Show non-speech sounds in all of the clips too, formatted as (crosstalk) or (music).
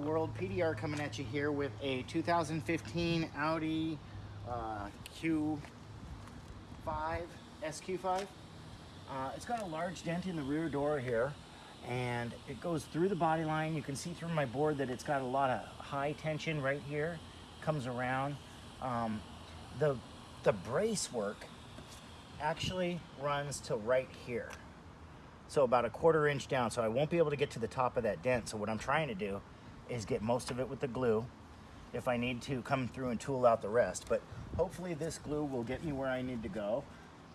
world, PDR coming at you here with a 2015 Audi uh, Q5, SQ5. Uh, it's got a large dent in the rear door here and it goes through the body line. You can see through my board that it's got a lot of high tension right here, comes around. Um, the, the brace work actually runs to right here. So about a quarter inch down. So I won't be able to get to the top of that dent. So what I'm trying to do is get most of it with the glue if I need to come through and tool out the rest. But hopefully this glue will get me where I need to go.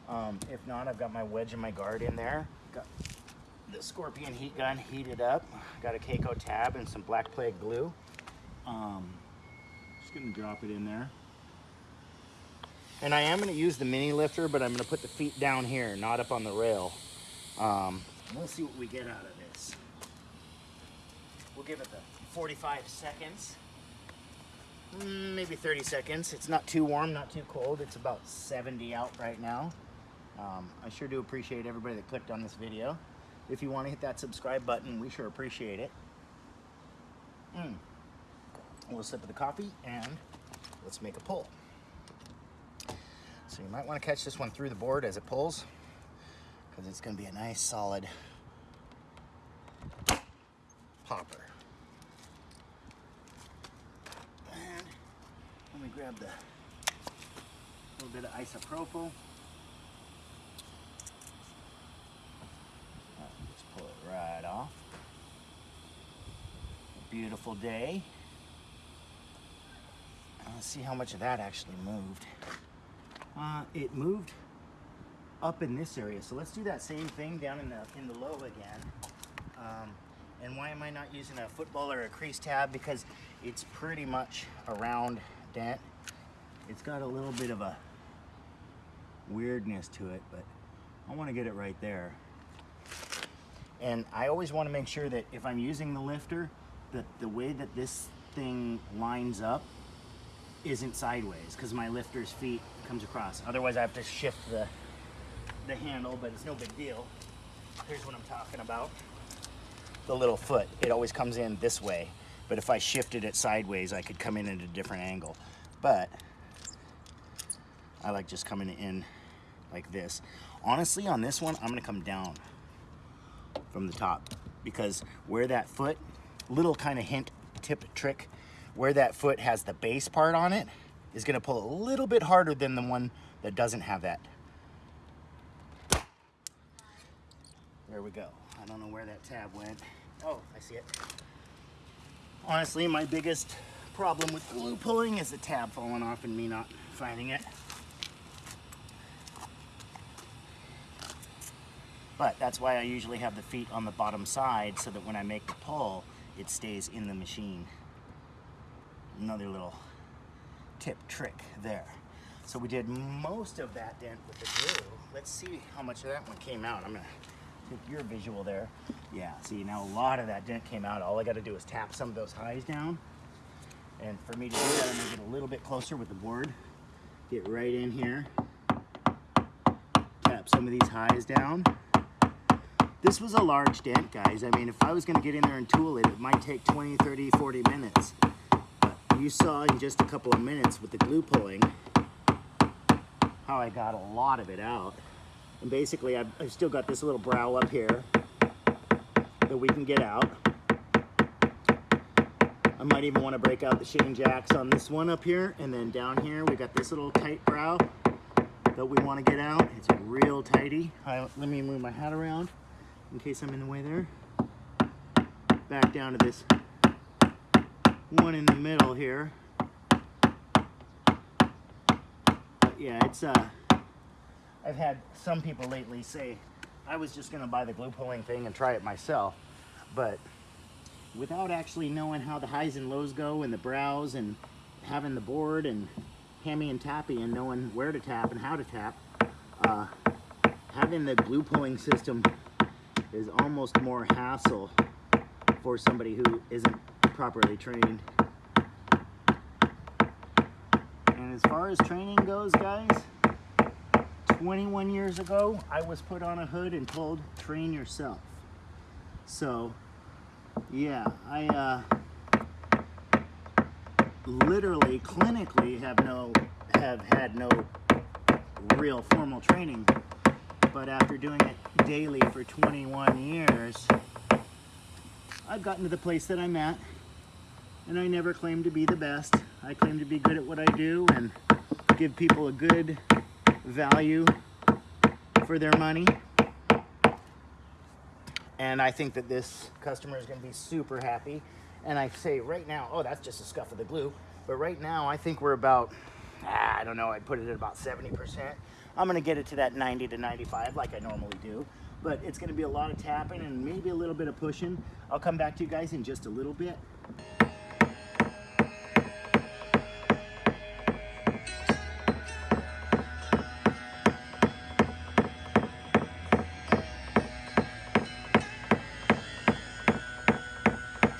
Um, if not, I've got my wedge and my guard in there. Got the Scorpion heat gun heated up. Got a Keco tab and some Black Plague glue. Um, just gonna drop it in there. And I am gonna use the mini lifter, but I'm gonna put the feet down here, not up on the rail. Um, we'll see what we get out of this. We'll give it the 45 seconds. Mm, maybe 30 seconds. It's not too warm, not too cold. It's about 70 out right now. Um, I sure do appreciate everybody that clicked on this video. If you want to hit that subscribe button, we sure appreciate it. Mm. A little sip of the coffee and let's make a pull. So you might want to catch this one through the board as it pulls because it's going to be a nice solid popper. And let me grab the little bit of isopropyl. Just pull it right off. A beautiful day. Let's see how much of that actually moved. Uh, it moved up in this area. So let's do that same thing down in the in the low again. Um, and why am I not using a football or a crease tab? Because it's pretty much a dent. It's got a little bit of a weirdness to it, but I want to get it right there. And I always want to make sure that if I'm using the lifter, that the way that this thing lines up isn't sideways because my lifter's feet comes across. Otherwise I have to shift the, the handle, but it's no big deal. Here's what I'm talking about. The little foot, it always comes in this way. But if I shifted it sideways, I could come in at a different angle. But I like just coming in like this. Honestly, on this one, I'm gonna come down from the top because where that foot, little kind of hint, tip trick, where that foot has the base part on it is gonna pull a little bit harder than the one that doesn't have that. There we go. I don't know where that tab went. Oh, I see it. Honestly, my biggest problem with glue pulling is the tab falling off and me not finding it. But that's why I usually have the feet on the bottom side so that when I make the pull, it stays in the machine. Another little tip trick there. So we did most of that dent with the glue. Let's see how much of that one came out. I'm gonna take your visual there. Yeah, see now a lot of that dent came out. All I gotta do is tap some of those highs down. And for me to do that, I'm gonna get a little bit closer with the board. Get right in here. Tap some of these highs down. This was a large dent, guys. I mean, if I was gonna get in there and tool it, it might take 20, 30, 40 minutes. But you saw in just a couple of minutes with the glue pulling how I got a lot of it out. And basically, I've, I've still got this little brow up here that we can get out. I might even want to break out the Shane Jacks on this one up here. And then down here, we got this little tight brow that we want to get out. It's real tidy. Let me move my hat around in case I'm in the way there. Back down to this one in the middle here. But yeah, it's uh, I've had some people lately say I was just gonna buy the glue pulling thing and try it myself, but without actually knowing how the highs and lows go and the brows and having the board and hammy and tappy and knowing where to tap and how to tap, uh, having the glue pulling system is almost more hassle for somebody who isn't properly trained. And as far as training goes, guys, 21 years ago, I was put on a hood and told, train yourself. So, yeah, I, uh, literally clinically have no have had no real formal training but after doing it daily for 21 years I've gotten to the place that I'm at and I never claim to be the best I claim to be good at what I do and give people a good value for their money and I think that this customer is going to be super happy and I say right now, oh, that's just a scuff of the glue. But right now, I think we're about, ah, I don't know, I'd put it at about 70%. I'm gonna get it to that 90 to 95 like I normally do. But it's gonna be a lot of tapping and maybe a little bit of pushing. I'll come back to you guys in just a little bit.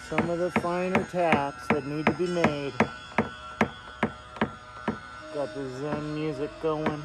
Some of the finer taps that need to be made. Got the Zen music going.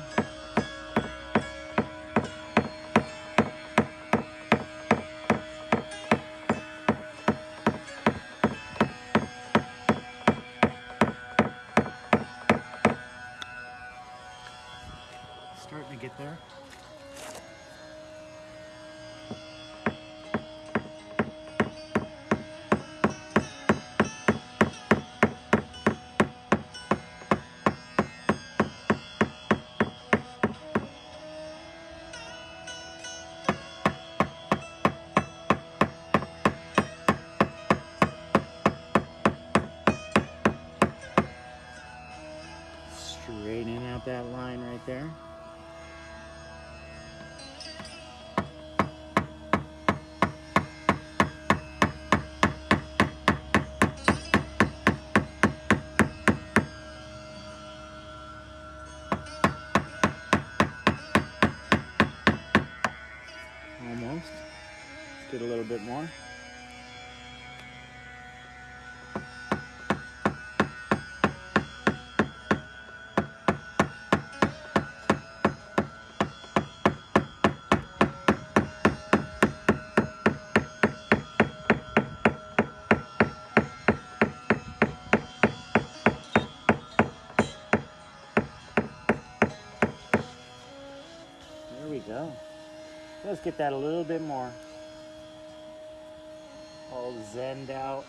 Bit more. There we go. Let's get that a little bit more. All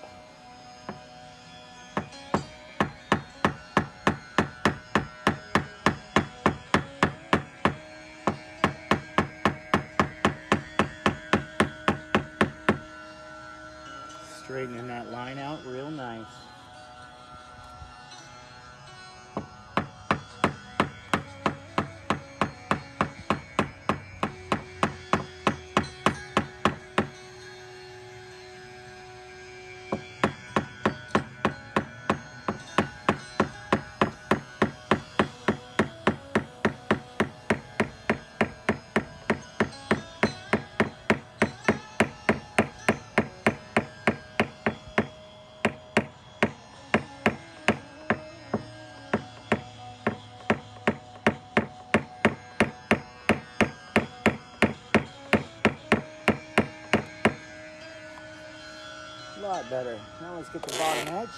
A lot better. Now let's get the bottom edge.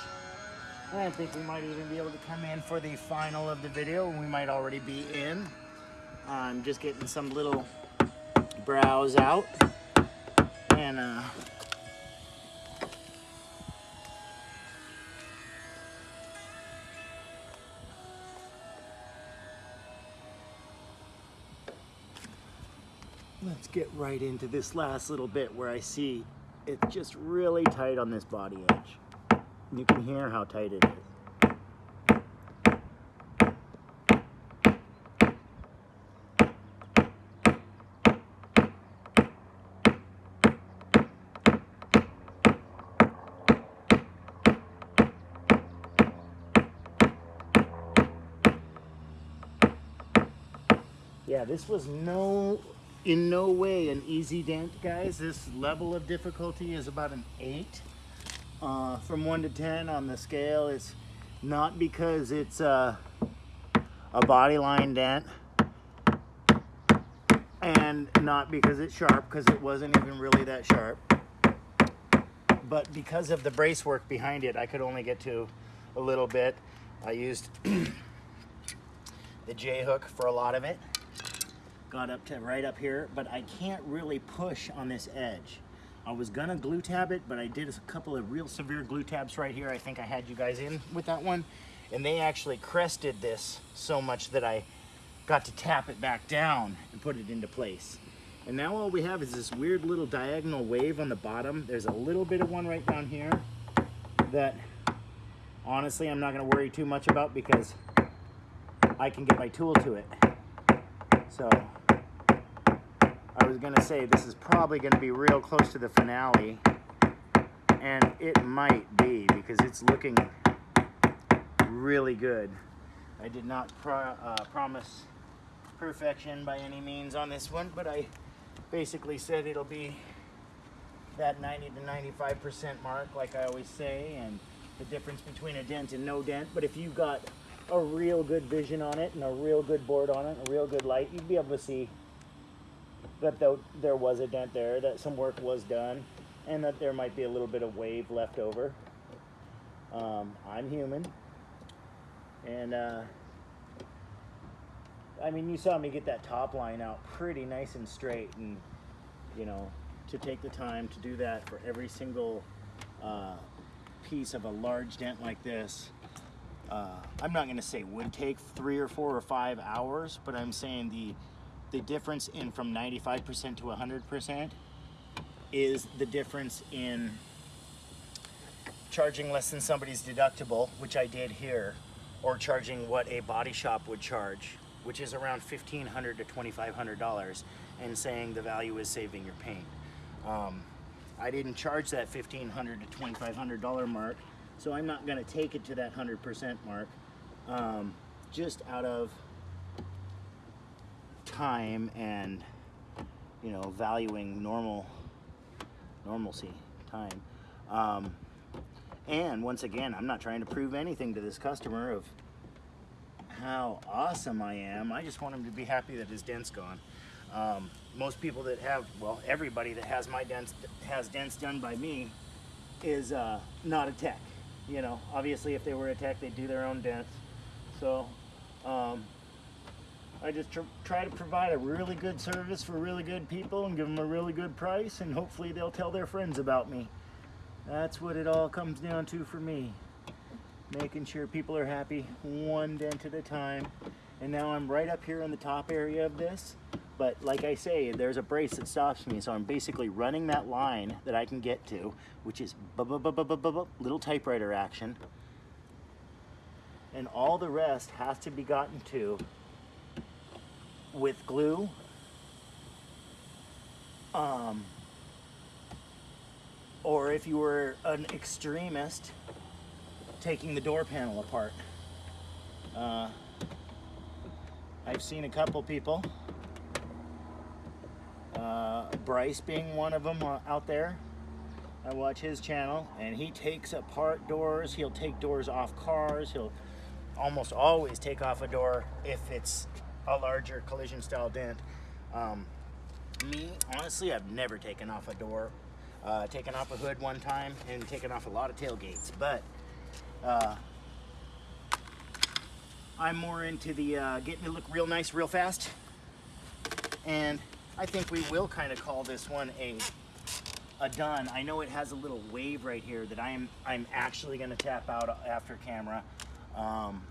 And I think we might even be able to come in for the final of the video. We might already be in. I'm just getting some little brows out. And uh, let's get right into this last little bit where I see it's just really tight on this body edge. You can hear how tight it is. Yeah, this was no in no way an easy dent, guys. This level of difficulty is about an eight. Uh, from one to 10 on the scale, it's not because it's uh, a body line dent and not because it's sharp, because it wasn't even really that sharp. But because of the brace work behind it, I could only get to a little bit. I used (clears throat) the J-hook for a lot of it. Got up to right up here, but I can't really push on this edge. I was gonna glue tab it, but I did a couple of real severe glue tabs right here. I think I had you guys in with that one. And they actually crested this so much that I got to tap it back down and put it into place. And now all we have is this weird little diagonal wave on the bottom. There's a little bit of one right down here that honestly I'm not gonna worry too much about because I can get my tool to it. So I was gonna say this is probably gonna be real close to the finale and it might be because it's looking really good. I did not pro uh, promise perfection by any means on this one, but I basically said it'll be that 90 to 95% mark, like I always say, and the difference between a dent and no dent. But if you've got a real good vision on it and a real good board on it, a real good light, you'd be able to see that there was a dent there, that some work was done, and that there might be a little bit of wave left over. Um, I'm human, and uh, I mean, you saw me get that top line out pretty nice and straight, and you know, to take the time to do that for every single uh, piece of a large dent like this, uh, I'm not going to say would take three or four or five hours, but I'm saying the the difference in from 95% to 100% is the difference in charging less than somebody's deductible, which I did here, or charging what a body shop would charge, which is around $1,500 to $2,500, and saying the value is saving your paint. Um, I didn't charge that $1,500 to $2,500 mark, so I'm not gonna take it to that 100% mark, um, just out of time and, you know, valuing normal, normalcy, time. Um, and once again, I'm not trying to prove anything to this customer of how awesome I am. I just want him to be happy that his dent's gone. Um, most people that have, well, everybody that has my dents, has dents done by me is uh, not a tech. You know, obviously if they were a tech, they'd do their own dents. So um, I just tr try to provide a really good service for really good people and give them a really good price and hopefully they'll tell their friends about me. That's what it all comes down to for me. Making sure people are happy one dent at a time. And now I'm right up here in the top area of this. But like I say, there's a brace that stops me. So I'm basically running that line that I can get to, which is little typewriter action. And all the rest has to be gotten to with glue. Um, or if you were an extremist, taking the door panel apart. Uh, I've seen a couple people, uh, Bryce being one of them uh, out there. I watch his channel and he takes apart doors. He'll take doors off cars. He'll almost always take off a door if it's a larger collision style dent. Um, me, honestly, I've never taken off a door uh, taken off a hood one time and taken off a lot of tailgates, but uh, I'm more into the uh, getting it look real nice real fast. And I think we will kind of call this one a a done. I know it has a little wave right here that I'm I'm actually going to tap out after camera. Um,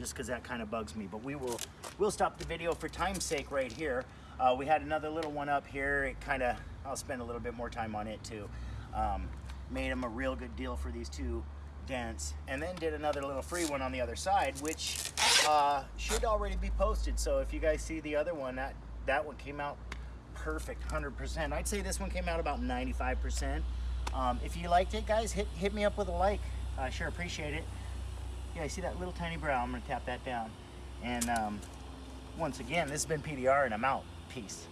just because that kind of bugs me. But we will we'll stop the video for time's sake right here. Uh, we had another little one up here. It kind of I'll spend a little bit more time on it too. Um, made them a real good deal for these two dents and then did another little free one on the other side which uh, should already be posted so if you guys see the other one that that one came out perfect 100% I'd say this one came out about 95% um, if you liked it guys hit hit me up with a like I sure appreciate it yeah I see that little tiny brow? I'm gonna tap that down. And um, once again this has been PDR and I'm out. Peace